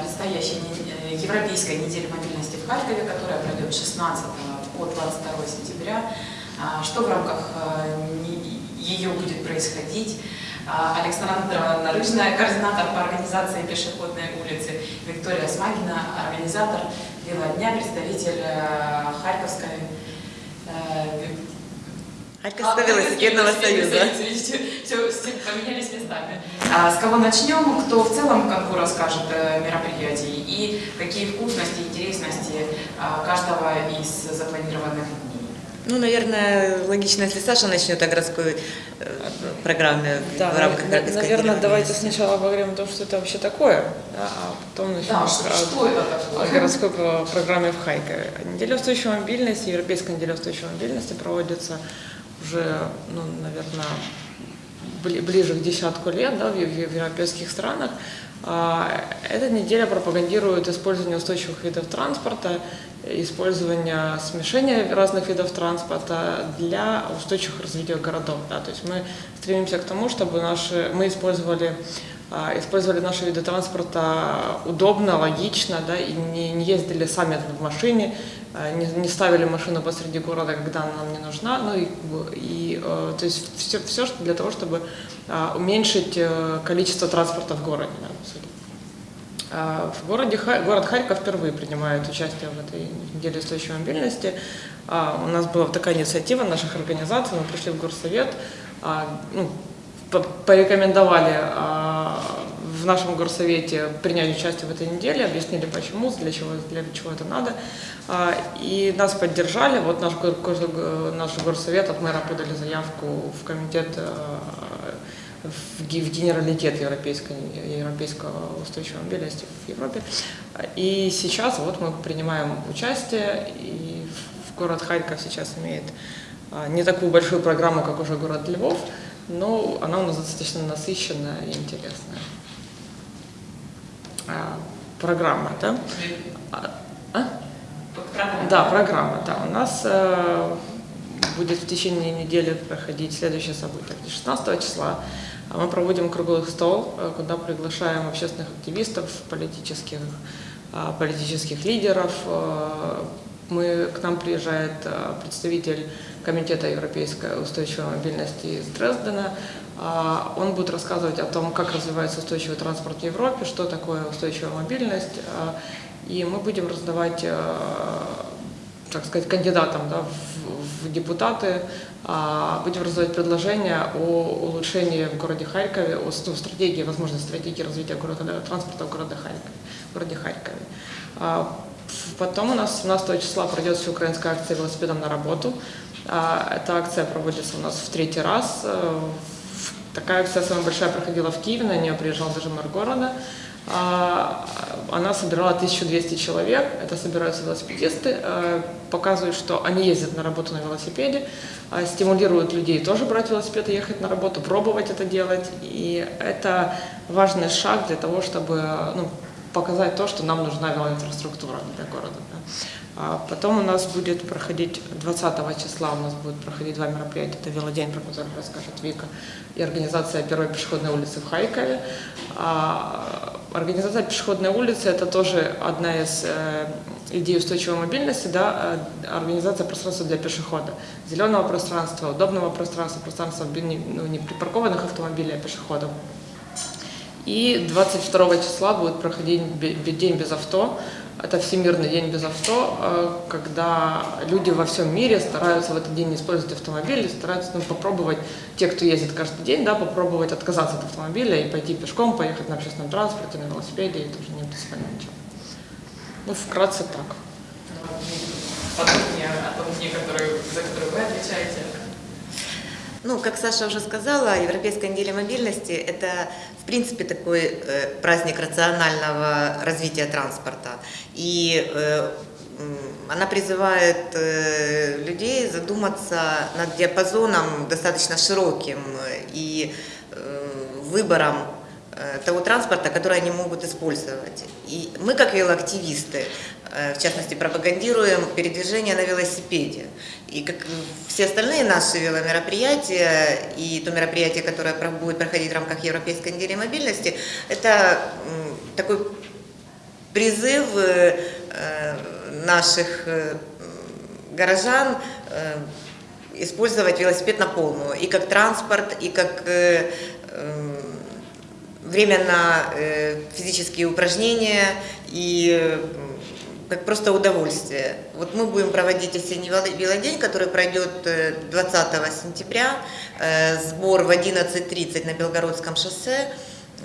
предстоящей э, Европейской недели мобильности в Харькове, которая пройдет с 16 по 22 сентября. А, Что в рамках э, ее будет происходить? А, Александра Нарыжная, координатор по организации пешеходной улицы, Виктория Смагина, организатор велодня, представитель э, Харьковской э, Харьковского велосипедного союза. Все, все поменялись местами. А с кого начнем? Кто в целом бы расскажет э, мероприятий и какие вкусности, интересности а, каждого из запланированных дней? Ну, наверное, логично, если Саша начнет о городской э, программе Да, в рамках на- Харьковской наверное, давайте сначала поговорим о том, что это вообще такое, да, а потом начнем Да, о- что, что это о такое? городской про- программе в Харькове. Неделя устойчивой мобильности, Европейская неделя устойчивой мобильности проводится уже, ну, наверное, ближе к десятку лет да, в, в- европейских странах. А, Эта неделя пропагандирует использование устойчивых видов транспорта, использование смешения разных видов транспорта для устойчивых развития городов. Да. То есть мы стремимся к тому, чтобы наши, мы использовали использовали наши виды транспорта удобно, логично, да, и не, не ездили сами в машине, а, не, не ставили машину посреди города, когда она нам не нужна, ну и, и э, то есть все, все что для того, чтобы а, уменьшить э, количество транспорта в городе, да. А, В городе, город Харьков впервые принимает участие в этой неделе устойчивой мобильности. А, У нас была такая инициатива наших организаций, мы пришли в горсовет, а, ну, по- порекомендовали а, в нашем горсовете принять участие в этой неделе, объяснили почему, для чего, для чего это надо. А, И нас поддержали. Вот наш, наш горсовет от мэра подали заявку в комитет а, в ге- в генералитет европейской, европейского устойчивой мобильности в Европе. И сейчас вот мы принимаем участие, и город Харьков сейчас имеет а, не такую большую программу, как уже город Львов, но она у нас достаточно насыщенная и интересная. А, Программа, да? А? а? Программа. Да, программа, да. У нас э, будет в течение недели проходить следующее событие. 16 числа а мы проводим круглый стол, э, куда приглашаем общественных активистов, политических, политических лидеров. Э, Мы, к нам приезжает э, представитель Комитета Европейской устойчивой мобильности из Дрездена. А, Он будет рассказывать о том, как развивается устойчивый транспорт в Европе, что такое устойчивая мобильность. А, И мы будем раздавать э, так сказать, кандидатам да, в, депутаты, а, будем раздавать предложения о улучшении в городе Харькове, о стратегии, возможной стратегии развития города, транспорта в городе Харькове. В городе Харькове. А, Потом у нас 17 числа пройдет всеукраинская акция «Велосипедом на работу». А, Эта акция проводится у нас в третий раз. Такая акция самая большая проходила в Киеве, на нее приезжал даже мэр города. А, Она собирала 1200 человек, это собираются велосипедисты, э, показывают, что они ездят на работу на велосипеде, а, стимулируют людей тоже брать велосипед и ехать на работу, пробовать это делать. И это важный шаг для того, чтобы ну, показать то, что нам нужна велоинфраструктура для города. да. А Потом у нас будет проходить 20 числа, у нас будет проходить два мероприятия. Это велодень, про который расскажет Вика, и организация первой пешеходной улицы в Харькове. А, Организация пешеходной улицы – это тоже одна из э, идей устойчивой мобильности, да, э, организация пространства для пешехода. Зеленого пространства, удобного пространства, пространства ну, не припаркованных автомобилей, а пешеходов. И 22 числа будет проходить День без авто. Это Всемирный день без авто, э, когда люди во всем мире стараются в этот день не использовать автомобили, стараются ну, попробовать, те, кто ездит каждый день, да, попробовать отказаться от автомобиля и пойти пешком, поехать на общественном транспорте, на велосипеде, и тоже не принципиально ничего. Ну, вкратце так. Подробнее о том дне, за который вы отвечаете. Ну, как Саша уже сказала, Европейская неделя мобильности – это, в принципе, такой э, праздник рационального развития транспорта. И э, она призывает э, людей задуматься над диапазоном достаточно широким и э, выбором того транспорта, который они могут использовать. И мы, как велоактивисты, э, в частности, пропагандируем передвижение на велосипеде. И как все остальные наши веломероприятия и то мероприятие, которое будет проходить в рамках Европейской недели мобильности, это такой призыв э, э, наших э, горожан э, использовать велосипед на полную, и как транспорт, и как э, э, время на э, физические упражнения, и э, как просто удовольствие. Вот мы будем проводить осенний велодень, который пройдет э, 20 сентября, э, сбор в 11.30 на Белгородском шоссе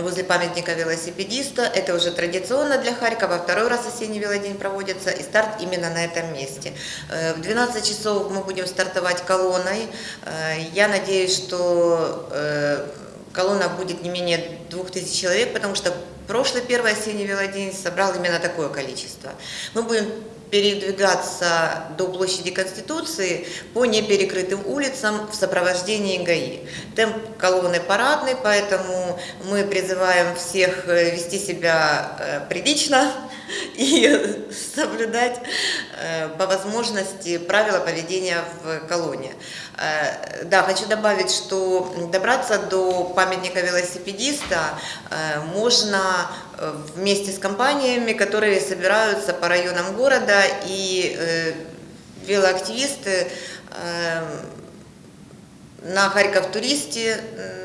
возле памятника велосипедиста. Это уже традиционно для Харькова. Второй раз осенний велодень проводится, и старт именно на этом месте. Э, В 12 часов мы будем стартовать колонной. Э, Я надеюсь, что э, колонна будет не менее 2000 человек, потому что прошлый первый осенний велодень собрал именно такое количество. Мы будем передвигаться до площади Конституции по неперекрытым улицам в сопровождении ГАИ. Темп колонны парадный, поэтому мы призываем всех э, вести себя э, прилично и соблюдать э, по возможности правила поведения в колонне. Э, Да, хочу добавить, что добраться до памятника велосипедиста э, можно вместе с компаниями, которые собираются по районам города, и велоактивисты на Харьков Туристе,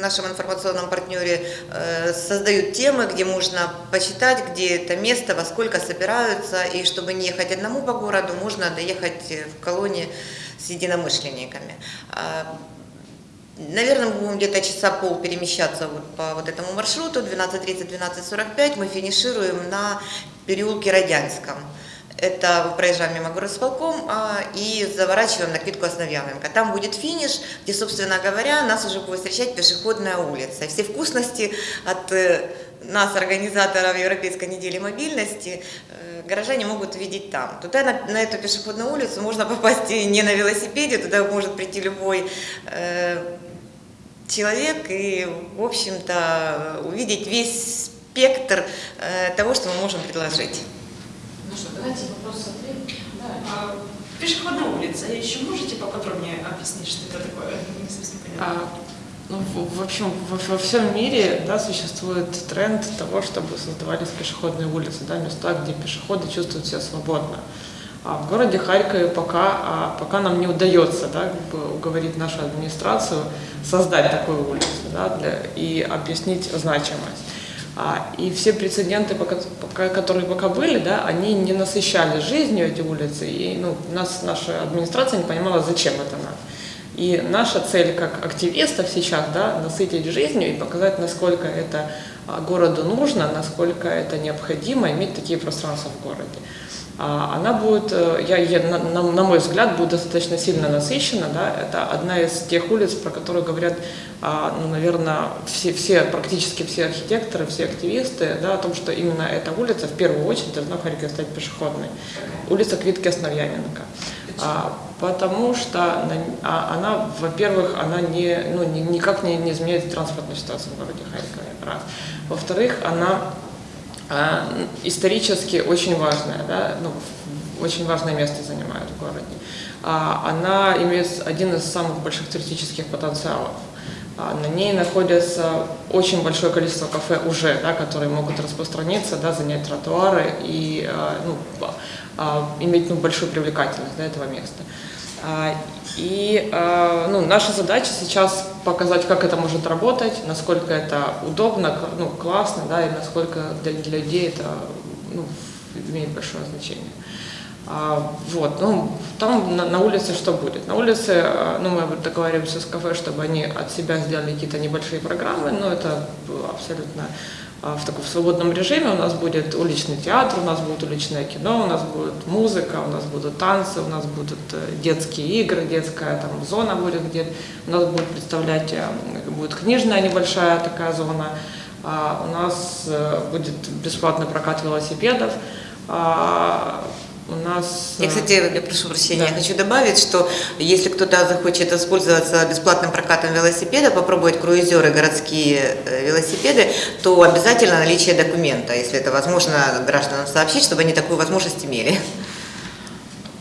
нашем информационном партнере, э, создают темы, где можно почитать, где это место, во сколько собираются, и чтобы не ехать одному по городу, можно доехать в колонии с единомышленниками. А, Наверное, мы будем где-то часа пол перемещаться вот по вот этому маршруту, 12.30-12.45 мы финишируем на переулке Родянском. Это проезжаем мимо горосполком а, и заворачиваем на Квитку Основьяненко. Там будет финиш, где, собственно говоря, нас уже будет встречать пешеходная улица. Все вкусности от э, нас, организаторов Европейской недели мобильности, э, горожане могут видеть там. Туда, на, на эту пешеходную улицу, можно попасть не на велосипеде, туда может прийти любой э, человек и, в общем-то, увидеть весь спектр э, того, что мы можем предложить. Ну что, давайте вопрос-ответ. Да. А, пешеходная улица. Еще можете поподробнее объяснить, что это такое? А, ну, в общем, во, во всем мире да, существует тренд того, чтобы создавались пешеходные улицы, да, места, где пешеходы чувствуют себя свободно. А в городе Харькове пока, а, пока нам не удается да, как бы уговорить нашу администрацию создать такую улицу да, для, и объяснить значимость. А, и все прецеденты, пока, которые пока были, да, они не насыщали жизнью эти улицы, и ну, нас, наша администрация не понимала, зачем это надо. И наша цель как активистов сейчас, да, насытить жизнью и показать, насколько это городу нужно, насколько это необходимо иметь такие пространства в городе. А, Она будет, э, я, я- на, на- мой взгляд, будет достаточно сильно насыщена. Да? Это одна из тех улиц, про которые говорят, а, ну, наверное, все, все, практически все архитекторы, все активисты, да, о том, что именно эта улица в первую очередь должна в Харькове стать пешеходной. Улица Квитки Основьяненко. А, потому что на- а, она, во-первых, она не, ну, ни- никак не, не изменяет транспортную ситуацию в городе Харькове. Раз. Во-вторых, она а, исторически очень важная, да, ну, очень важное место занимает в городе. А, Она имеет один из самых больших туристических потенциалов. А, На ней находится очень большое количество кафе уже, да, которые могут распространиться, да, занять тротуары и а, ну, а, иметь ну, большую привлекательность да, этого места. И ну, наша задача сейчас показать, как это может работать, насколько это удобно, ну, классно, да, и насколько для, для людей это ну, имеет большое значение. А, вот, ну, там на, на улице что будет? На улице, а, ну, мы договариваемся с кафе, чтобы они от себя сделали какие-то небольшие программы, но это абсолютно в таком свободном режиме. У нас будет уличный театр, у нас будет уличное кино, у нас будет музыка, у нас будут танцы, у нас будут э, детские игры, детская там зона будет где у нас будет представлять, э, будет книжная небольшая такая зона, А, у нас э, будет бесплатный прокат велосипедов, А, у нас... Я, э, кстати, я прошу прощения, Да. я хочу добавить, что если кто-то захочет воспользоваться бесплатным прокатом велосипеда, попробовать круизеры, городские э, велосипеды, то обязательно наличие документа, если это возможно, гражданам сообщить, чтобы они такую возможность имели.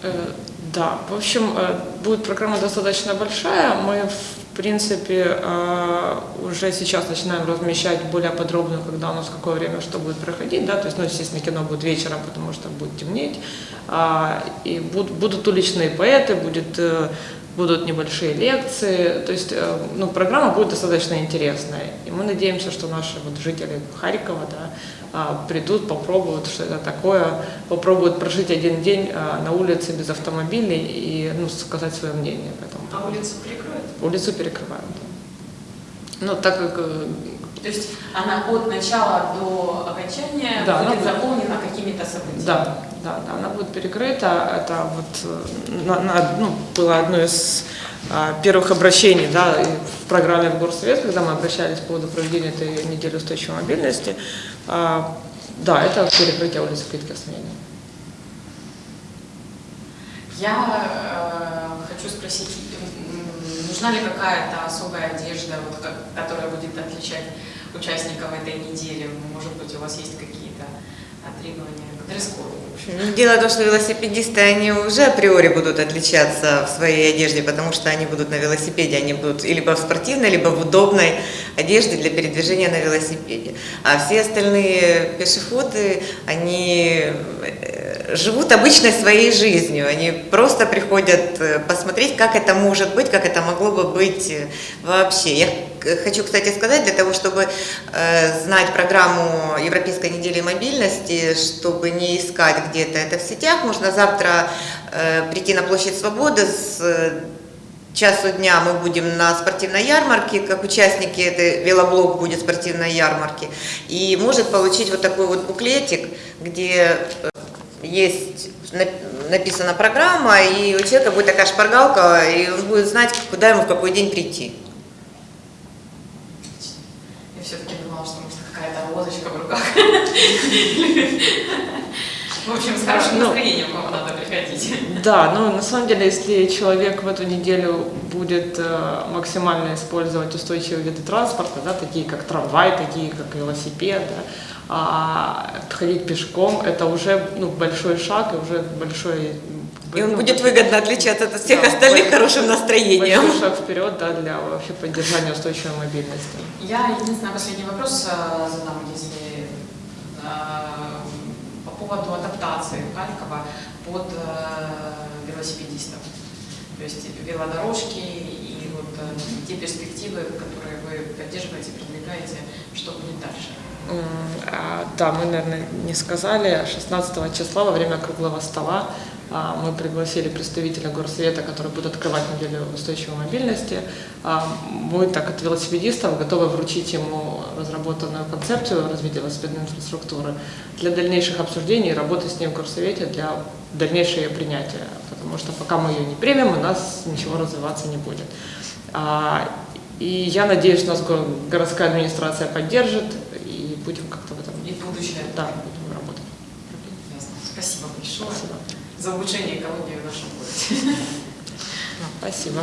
Э, Да, в общем, будет программа достаточно большая. Мы в принципе, э, уже сейчас начинаем размещать более подробно, когда у нас какое время что будет проходить, да, то есть, ну, естественно, кино будет вечером, потому что будет темнеть, А, и буд- будут уличные поэты, будет, э, будут небольшие лекции, то есть, э, ну, программа будет достаточно интересная, и мы надеемся, что наши вот жители Харькова, да, а, придут, попробуют, что это такое, попробуют прожить один день а, на улице без автомобилей и, ну, сказать свое мнение по этому А улицу прикроют? Улицу перекрывают. Ну, так как э, То есть она от начала до окончания Да, она будет будет. заполнена какими-то событиями. Да, да, да, она будет перекрыта. Это вот э, на- на- ну, было одно из а, первых обращений да, в программе в Горсовет, когда мы обращались по поводу проведения этой недели устойчивой мобильности. А, Да, это перекрытие улицы Плитки Осмени. Я э, хочу спросить, нужна ли какая-то особая одежда, вот, как- которая будет отличать участников этой недели? Может быть, у вас есть какие-то дресс-коду? Ну, Дело в том, что велосипедисты, они уже априори будут отличаться в своей одежде, потому что они будут на велосипеде, они будут либо в спортивной, либо в удобной одежде для передвижения на велосипеде. А все остальные пешеходы, они э, живут обычной своей жизнью, они просто приходят э, посмотреть, как это может быть, как это могло бы быть э, вообще. Я хочу, кстати, сказать, для того, чтобы э, знать программу Европейской недели мобильности, чтобы не искать где-то это в сетях, можно завтра э, прийти на площадь Свободы с э, часу дня мы будем на спортивной ярмарке, как участники, это велоблог будет спортивной ярмарки, и может получить вот такой вот буклетик, где э, есть на- написана программа, и у человека будет такая шпаргалка, и он будет знать, куда ему в какой день прийти. Я все-таки думала, что может розочка в руках. В общем, с хорошим Ну. настроением вам надо приходить. Да, ну на самом деле, если человек в эту неделю будет э, максимально использовать устойчивые виды транспорта, да, такие как трамвай, такие как велосипед, да, а ходить пешком, это уже ну, большой шаг и уже большой... И он ну, будет выгодно отличаться от всех Да, остальных большой- хорошим настроением. Большой шаг вперед да, для вообще поддержания устойчивой мобильности. Я единственный последний вопрос э, задам, если э, по поводу адаптации Харькова под э, велосипедистов. То есть велодорожки и вот те перспективы, которые вы поддерживаете, продвигаете, что будет дальше. А, Да, мы, наверное, не сказали, 16 числа во время круглого стола мы пригласили представителя горсовета, который будет открывать неделю устойчивой мобильности. А, Мы, так от велосипедистов, готовы вручить ему разработанную концепцию развития велосипедной инфраструктуры для дальнейших обсуждений и работы с ним в горсовете для дальнейшего ее принятия. Потому что пока мы ее не примем, у нас ничего развиваться не будет. А, И я надеюсь, нас го- городская администрация поддержит и будем как-то в этом И будущее. да, будем работать. Ясно. Спасибо большое Спасибо. За улучшение экологии в нашем городе. Спасибо.